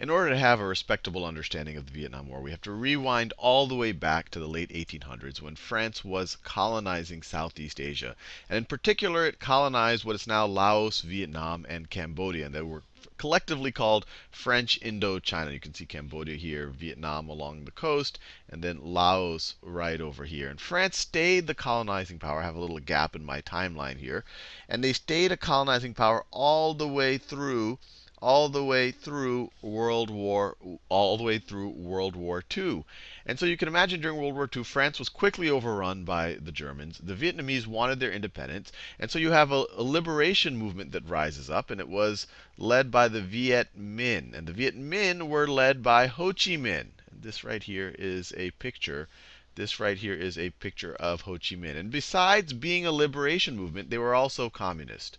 in order to have a respectable understanding of the Vietnam War, we have to rewind all the way back to the late 1800s when France was colonizing Southeast Asia. And in particular, it colonized what is now Laos, Vietnam, and Cambodia. And they were collectively called French Indochina. You can see Cambodia here, Vietnam along the coast, and then Laos right over here. And France stayed the colonizing power. I have a little gap in my timeline here. And they stayed a colonizing power all the way through all the way through World War all the way through World War II. And so you can imagine during World War II, France was quickly overrun by the Germans. The Vietnamese wanted their independence, and so you have a, a liberation movement that rises up, and it was led by the Viet Minh. And the Viet Minh were led by Ho Chi Minh. This right here is a picture this right here is a picture of Ho Chi Minh. And besides being a liberation movement, they were also communist.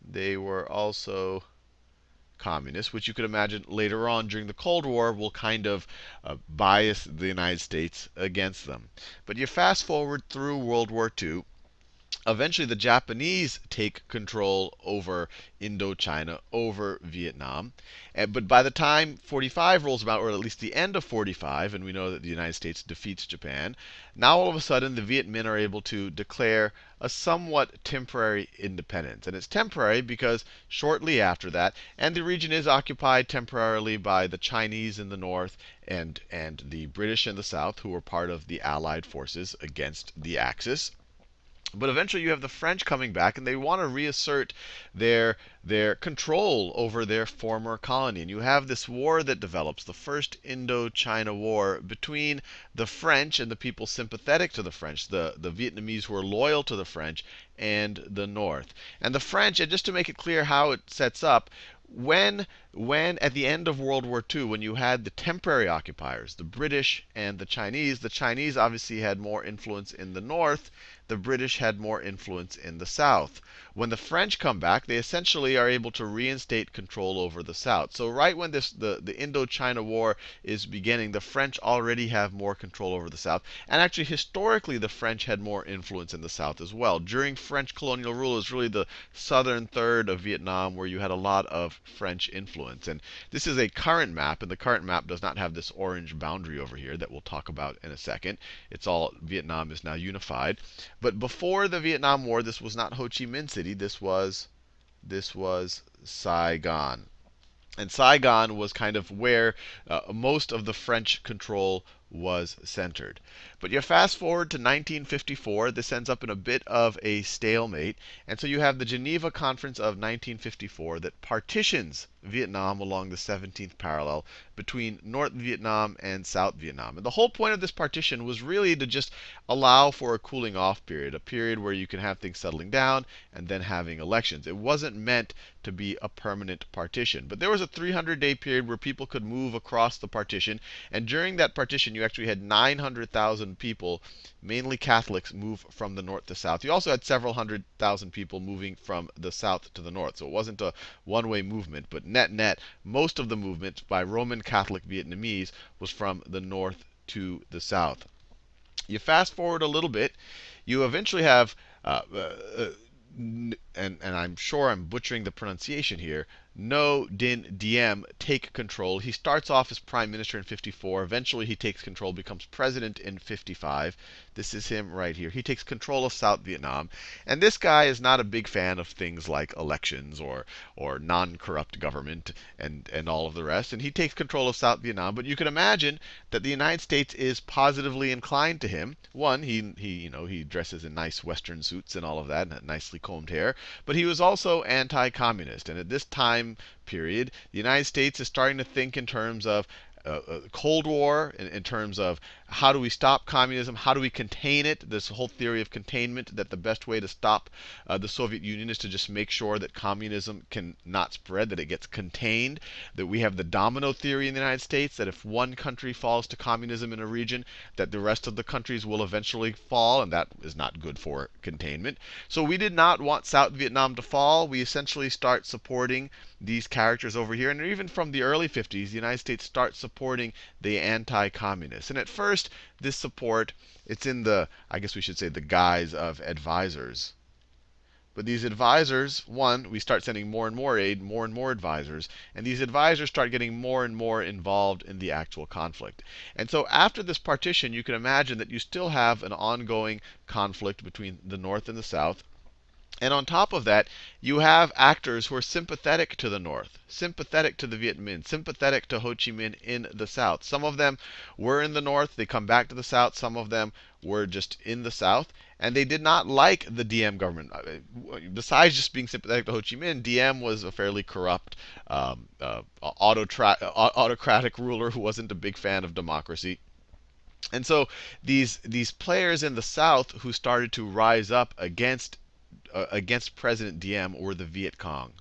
They were also communists, which you could imagine later on during the Cold War will kind of uh, bias the United States against them. But you fast forward through World War II, eventually the Japanese take control over Indochina, over Vietnam. And, but by the time 45 rolls about, or at least the end of 45, and we know that the United States defeats Japan, now all of a sudden the Viet Minh are able to declare a somewhat temporary independence. And it's temporary because shortly after that, and the region is occupied temporarily by the Chinese in the north and, and the British in the south, who were part of the Allied forces against the Axis. But eventually you have the French coming back, and they want to reassert their, their control over their former colony. And you have this war that develops, the First Indochina War, between the French and the people sympathetic to the French, the, the Vietnamese who are loyal to the French, and the North. And the French, and just to make it clear how it sets up, when when at the end of World War II, when you had the temporary occupiers, the British and the Chinese, the Chinese obviously had more influence in the north, the British had more influence in the south. When the French come back, they essentially are able to reinstate control over the south. So right when this the, the Indochina War is beginning, the French already have more control over the south. And actually, historically, the French had more influence in the south as well. During French colonial rule, it was really the southern third of Vietnam where you had a lot of French influence. And this is a current map, and the current map does not have this orange boundary over here that we'll talk about in a second. It's all Vietnam is now unified. But before the Vietnam War, this was not Ho Chi Minh City. This was this was Saigon. And Saigon was kind of where uh, most of the French control was centered. But you fast forward to 1954, this ends up in a bit of a stalemate. And so you have the Geneva Conference of 1954 that partitions Vietnam along the 17th parallel between North Vietnam and South Vietnam. And the whole point of this partition was really to just allow for a cooling off period, a period where you can have things settling down and then having elections. It wasn't meant to be a permanent partition. But there was a 300 day period where people could move across the partition. And during that partition, you actually had 900,000 people, mainly Catholics, move from the north to south. You also had several hundred thousand people moving from the south to the north. So it wasn't a one way movement. But net net, most of the movement by Roman Catholic Vietnamese was from the north to the south. You fast forward a little bit, you eventually have. Uh, uh, and, and I'm sure I'm butchering the pronunciation here, Ngo Dinh Diem take control. He starts off as prime minister in 54. Eventually, he takes control, becomes president in 55. This is him right here. He takes control of South Vietnam. And this guy is not a big fan of things like elections or, or non corrupt government and, and all of the rest. And he takes control of South Vietnam. But you can imagine that the United States is positively inclined to him. One, he, he, you know, he dresses in nice Western suits and all of that, and nicely combed hair. But he was also anti communist. And at this time, period, the United States is starting to think in terms of uh, uh, Cold War in, in, terms of how do we stop communism, how do we contain it. This whole theory of containment that the best way to stop uh, the Soviet Union is to just make sure that communism can not spread, that it gets contained. That we have the domino theory in the United States that if one country falls to communism in a region, that the rest of the countries will eventually fall, and that is not good for containment. So we did not want South Vietnam to fall. We essentially start supporting these characters over here. And even from the early 50s, the United States starts supporting the anti-communists. And at first, this support, it's in the, I guess we should say, the guise of advisors. But these advisors, one, we start sending more and more aid, more and more advisors, and these advisors start getting more and more involved in the actual conflict. And so after this partition, you can imagine that you still have an ongoing conflict between the North and the South. And on top of that, you have actors who are sympathetic to the North, sympathetic to the Viet Minh, sympathetic to Ho Chi Minh in the South. Some of them were in the North, they come back to the South. Some of them were just in the South. And they did not like the Diem government. Uh, besides just being sympathetic to Ho Chi Minh, Diem was a fairly corrupt, um, uh, autocratic ruler who wasn't a big fan of democracy. And so these these players in the South who started to rise up against uh, against President Diem or the Viet Cong.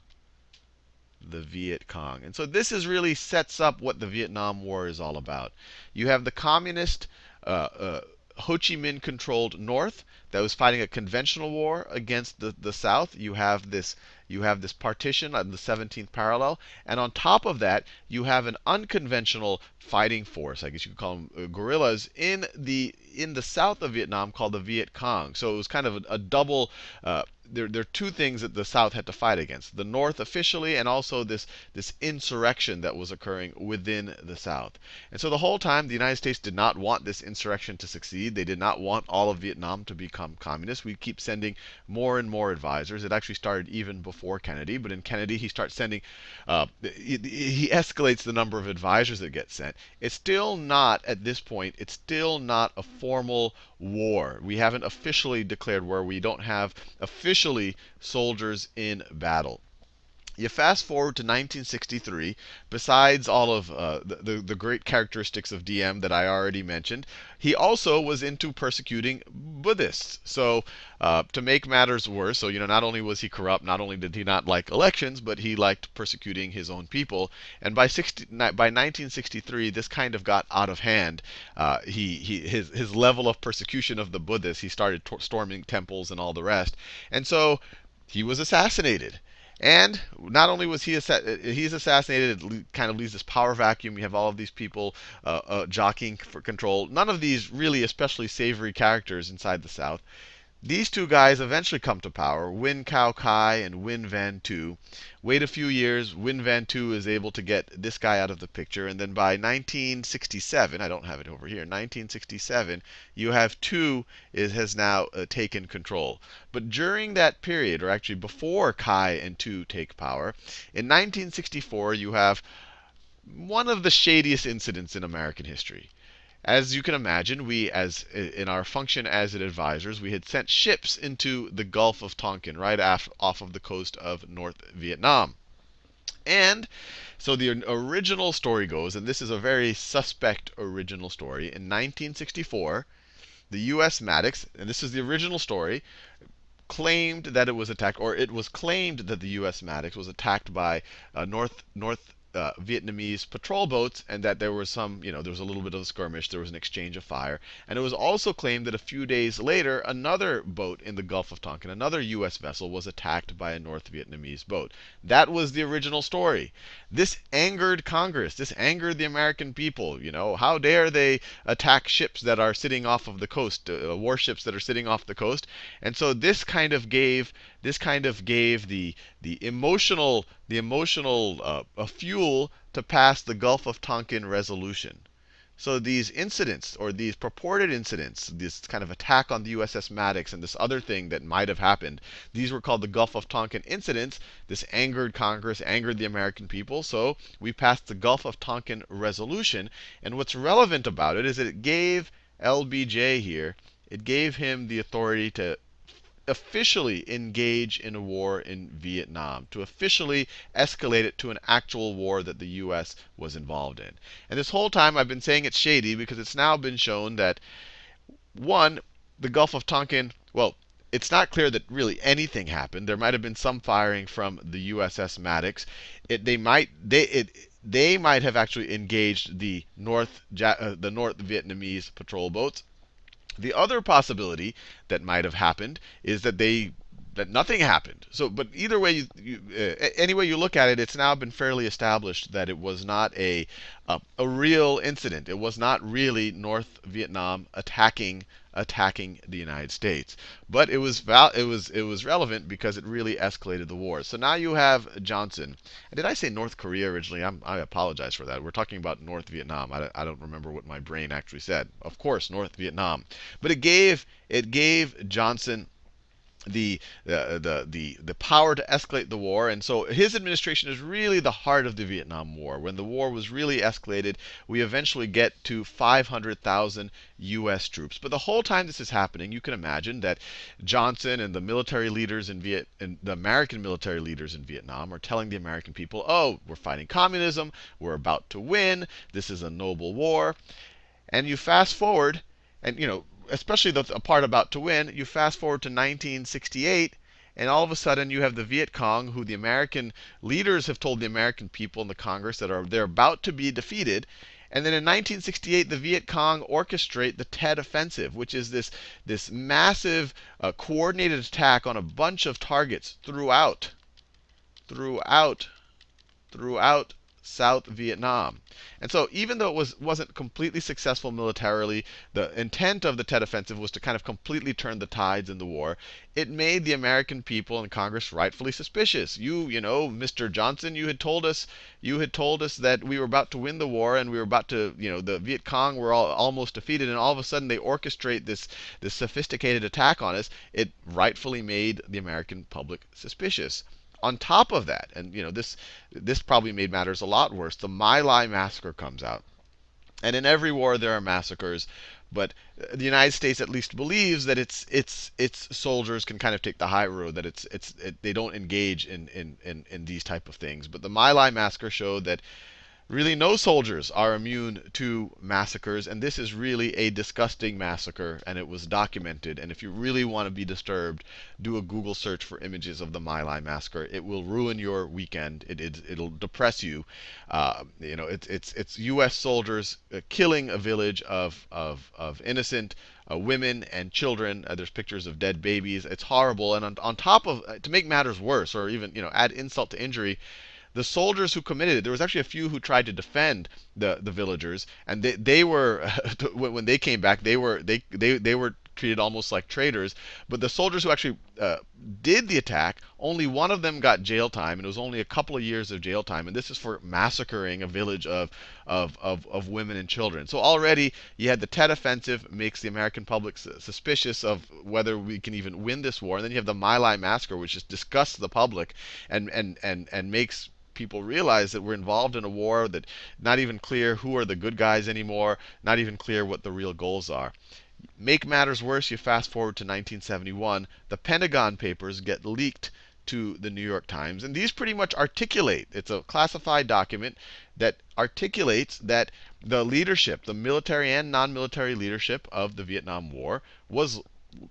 The Viet Cong. And so this is really sets up what the Vietnam War is all about. You have the communist uh, uh, Ho Chi Minh controlled North that was fighting a conventional war against the, the South. You have this you have this partition on the 17th parallel, and on top of that, you have an unconventional fighting force, I guess you could call them uh, guerrillas, in the in the south of Vietnam called the Viet Cong. So it was kind of a, a double uh, there, there are two things that the South had to fight against the North officially, and also this, this insurrection that was occurring within the South. And so the whole time, the United States did not want this insurrection to succeed. They did not want all of Vietnam to become communist. We keep sending more and more advisors. It actually started even before Kennedy, but in Kennedy, he starts sending, uh, he, he escalates the number of advisors that get sent. It's still not, at this point, it's still not a formal war. We haven't officially declared war. We don't have officially soldiers in battle. You fast forward to 1963, besides all of uh, the, the, the, great characteristics of Diem that I already mentioned, he also was into persecuting Buddhists. So uh, to make matters worse, so you know, not only was he corrupt, not only did he not like elections, but he liked persecuting his own people. And by 60, by 1963, this kind of got out of hand. Uh, he, he, his, his level of persecution of the Buddhists, he started storming temples and all the rest. And so he was assassinated. And not only was he he's assassinated, it kind of leaves this power vacuum. You have all of these people uh, uh, jockeying for control. None of these really especially savory characters inside the South. These two guys eventually come to power, Nguyen Cao Ky and Nguyen Van Thieu. Wait a few years, Nguyen Van Thieu is able to get this guy out of the picture, and then by 1967, I don't have it over here, 1967, you have Thieu is, has now uh, taken control. But during that period, or actually before Ky and Thieu take power, in 1964 you have one of the shadiest incidents in American history. As you can imagine, we, as in our function as advisors, we had sent ships into the Gulf of Tonkin, right off, off of the coast of North Vietnam. And so the original story goes, and this is a very suspect original story. In 1964, the U.S. Maddox, and this is the original story, claimed that it was attacked, or it was claimed that the U.S. Maddox was attacked by uh, North North uh, Vietnamese patrol boats, and that there was some, you know, there was a little bit of a skirmish, there was an exchange of fire. And it was also claimed that a few days later, another boat in the Gulf of Tonkin, another U.S. vessel, was attacked by a North Vietnamese boat. That was the original story. This angered Congress. This angered the American people. You know, how dare they attack ships that are sitting off of the coast, uh, warships that are sitting off the coast? And so this kind of gave this kind of gave the the emotional the emotional uh, fuel to pass the Gulf of Tonkin resolution. So these incidents, or these purported incidents, this kind of attack on the USS Maddox and this other thing that might have happened, these were called the Gulf of Tonkin incidents. This angered Congress, angered the American people. So we passed the Gulf of Tonkin resolution. And what's relevant about it is that it gave LBJ here, it gave him the authority to officially engage in a war in Vietnam, to officially escalate it to an actual war that the US was involved in. And this whole time I've been saying it's shady because it's now been shown that, one, the Gulf of Tonkin, well, it's not clear that really anything happened. There might have been some firing from the USS Maddox. It, they might they it, they might have actually engaged the North uh, the North Vietnamese patrol boats. The other possibility that might have happened is that they that nothing happened. So, but either way, you, you, uh, any way you look at it, it's now been fairly established that it was not a uh, a real incident. It was not really North Vietnam attacking attacking the United States. But it was val- it was it was relevant because it really escalated the war. So now you have Johnson. And did I say North Korea originally? I'm, i apologize for that. We're talking about North Vietnam. I, I don't remember what my brain actually said. Of course, North Vietnam. But it gave it gave Johnson the, uh, the, the, the power to escalate the war. And so his administration is really the heart of the Vietnam War. When the war was really escalated, we eventually get to 500,000 U.S. troops. But the whole time this is happening, you can imagine that Johnson and the military leaders in Viet, and the American military leaders in Vietnam are telling the American people, oh, we're fighting communism, we're about to win, this is a noble war. And you fast forward, and you know, especially the part about to win, you fast forward to 1968, and all of a sudden you have the Viet Cong, who the American leaders have told the American people in the Congress that are they're about to be defeated. And then in 1968, the Viet Cong orchestrate the Tet Offensive, which is this, this massive uh, coordinated attack on a bunch of targets throughout, throughout, throughout South Vietnam. And so even though it was, wasn't completely successful militarily, the intent of the Tet Offensive was to kind of completely turn the tides in the war. It made the American people and Congress rightfully suspicious. You, you know, Mr. Johnson, you had told us, you had told us that we were about to win the war and we were about to, you know, the Viet Cong were all, almost defeated, and all of a sudden they orchestrate this this sophisticated attack on us. It rightfully made the American public suspicious on top of that, and you know this this probably made matters a lot worse. The My Lai massacre comes out, and in every war there are massacres, but uh, the United States at least believes that its its its soldiers can kind of take the high road, that it's it's it, they don't engage in, in in in these type of things. But the My Lai massacre showed that Really, no soldiers are immune to massacres, and this is really a disgusting massacre, and it was documented. And if you really want to be disturbed, do a Google search for images of the My Lai massacre. It will ruin your weekend. It, it, will depress you. Uh, you know, it's it's it's U.S. soldiers uh, killing a village of of of innocent uh, women and children. Uh, there's pictures of dead babies. It's horrible. And on, on top of, uh, to make matters worse, or even you know add insult to injury, the soldiers who committed it, there was actually a few who tried to defend the, the villagers, and they, they were when they came back, they were they, they, they were treated almost like traitors. But the soldiers who actually uh, did the attack, only one of them got jail time, and it was only a couple of years of jail time. And this is for massacring a village of, of, of, of women and children. So already you had the Tet Offensive makes the American public suspicious of whether we can even win this war. And then you have the My Lai Massacre, which just disgusts the public and, and, and, and makes people realize that we're involved in a war that not even clear who are the good guys anymore, not even clear what the real goals are. Make matters worse, you fast forward to 1971, the Pentagon Papers get leaked to the New York Times, and these pretty much articulate, it's a classified document that articulates that the leadership, the military and non-military leadership of the Vietnam War was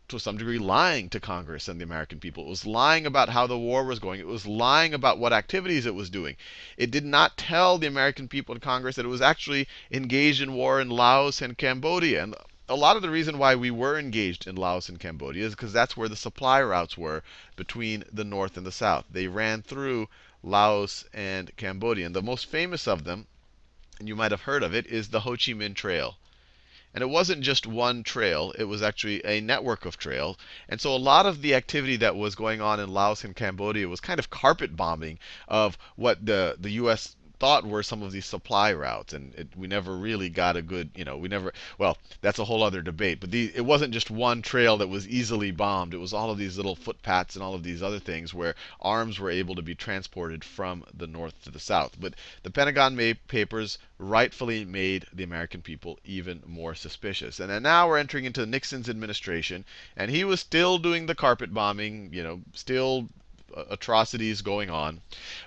to some degree lying to Congress and the American people. It was lying about how the war was going. It was lying about what activities it was doing. It did not tell the American people in Congress that it was actually engaged in war in Laos and Cambodia. And a lot of the reason why we were engaged in Laos and Cambodia is because that's where the supply routes were between the North and the South. They ran through Laos and Cambodia. And the most famous of them, and you might have heard of it, is the Ho Chi Minh Trail. And it wasn't just one trail, it was actually a network of trails. And so a lot of the activity that was going on in Laos and Cambodia was kind of carpet bombing of what the, the US thought were some of these supply routes, and it, we never really got a good, you know, we never. Well, that's a whole other debate. But the, it wasn't just one trail that was easily bombed. It was all of these little footpaths and all of these other things where arms were able to be transported from the north to the south. But the Pentagon papers rightfully made the American people even more suspicious. And now we're entering into Nixon's administration, and he was still doing the carpet bombing, you know, still uh, atrocities going on.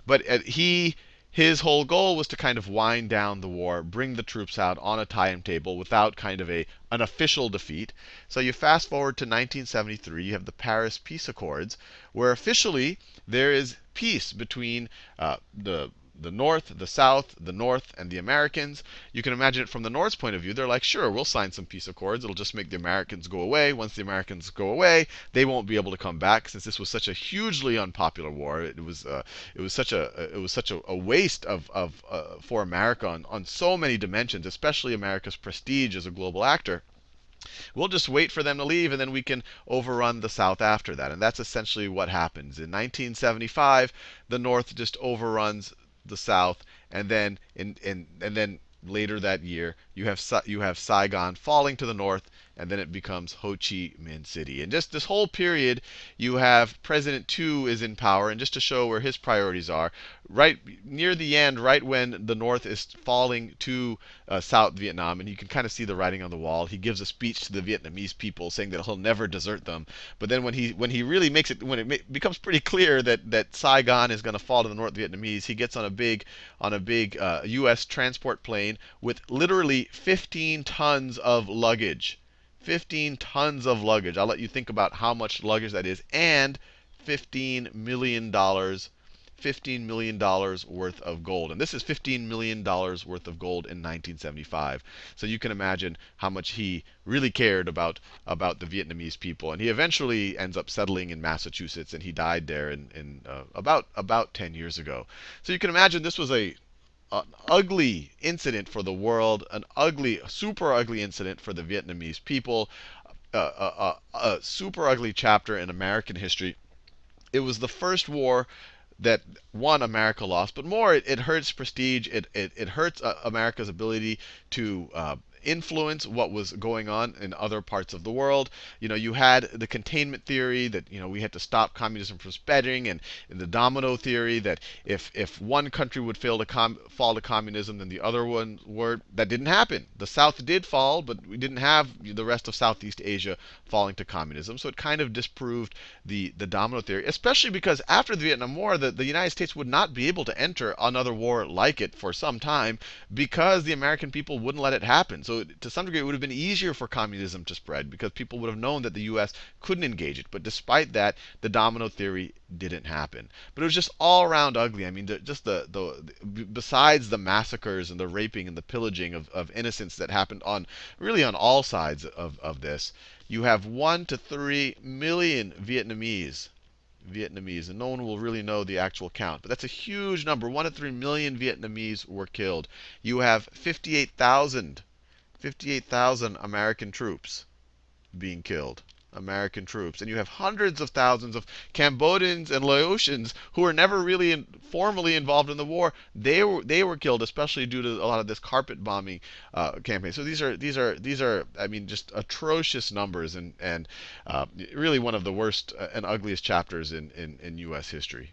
But uh, he his whole goal was to kind of wind down the war, bring the troops out on a timetable without kind of a an official defeat. So you fast forward to 1973, you have the Paris Peace Accords, where officially there is peace between uh, the the North, the South, the North, and the Americans. You can imagine it from the North's point of view. They're like, sure, we'll sign some peace accords. It'll just make the Americans go away. Once the Americans go away, they won't be able to come back since this was such a hugely unpopular war. It was uh, it was such a it was such a, a waste of of uh, for America on, on so many dimensions, especially America's prestige as a global actor. We'll just wait for them to leave, and then we can overrun the South after that. And that's essentially what happens. In 1975, the North just overruns the South, and then in, in and then later that year, you have you have Saigon falling to the north, and then it becomes Ho Chi Minh City. And just this whole period, you have President Thieu is in power, and just to show where his priorities are, right near the end, right when the North is falling to uh, South Vietnam, and you can kind of see the writing on the wall. He gives a speech to the Vietnamese people saying that he'll never desert them. But then when he when he really makes it when it becomes pretty clear that that Saigon is going to fall to the North Vietnamese, he gets on a big on a big uh, U.S. transport plane with literally 15 tons of luggage. 15 tons of luggage. I'll let you think about how much luggage that is, and 15 million dollars 15 million dollars worth of gold. And this is 15 million dollars worth of gold in 1975. So you can imagine how much he really cared about about the Vietnamese people. And he eventually ends up settling in Massachusetts, and he died there in, in uh, about about 10 years ago. So you can imagine this was a an ugly incident for the world, an ugly, super ugly incident for the Vietnamese people, a, a, a, a super ugly chapter in American history. It was the first war that one America lost, but more it, it hurts prestige. It it, it hurts uh, America's ability to uh, influence what was going on in other parts of the world. You know, you had the containment theory that you know we had to stop communism from spreading, and, and the domino theory that if if one country would fail to com- fall to communism, then the other one would. That didn't happen. The South did fall, but we didn't have the rest of Southeast Asia falling to communism. So it kind of disproved the the domino theory, especially because after the Vietnam War, the, the United States would not be able to enter another war like it for some time because the American people wouldn't let it happen. So so to some degree, it would have been easier for communism to spread because people would have known that the U.S. couldn't engage it. But despite that, the domino theory didn't happen. But it was just all around ugly. I mean, just the, the, besides the massacres and the raping and the pillaging of, of innocents that happened on really on all sides of, of this, you have one to three million Vietnamese Vietnamese, and no one will really know the actual count. But that's a huge number. One to three million Vietnamese were killed. You have 58,000 58,000 American troops being killed. American troops. And you have hundreds of thousands of Cambodians and Laotians who were never really in, formally involved in the war. They were they were killed, especially due to a lot of this carpet bombing uh, campaign. So these are these are these are I mean just atrocious numbers and and uh, really one of the worst uh, and ugliest chapters in, in in U.S. history.